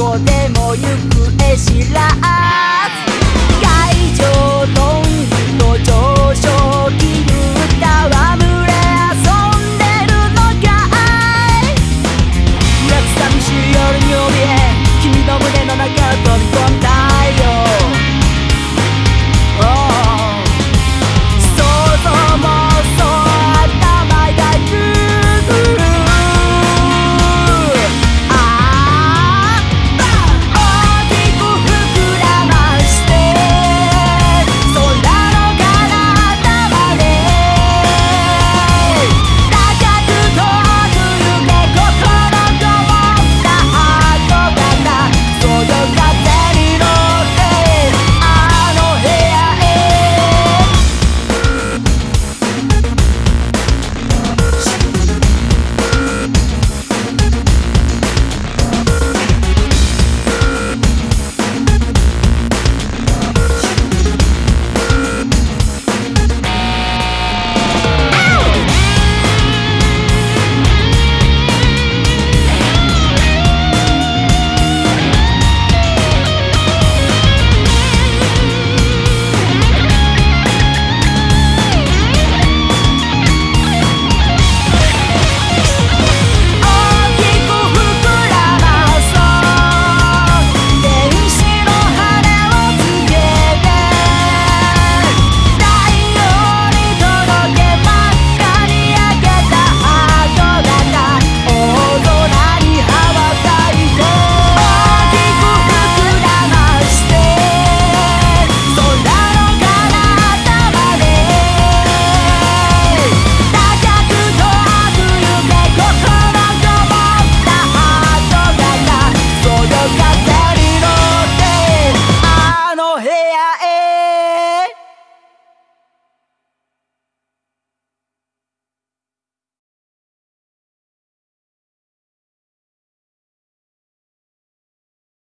こでも行方知らん。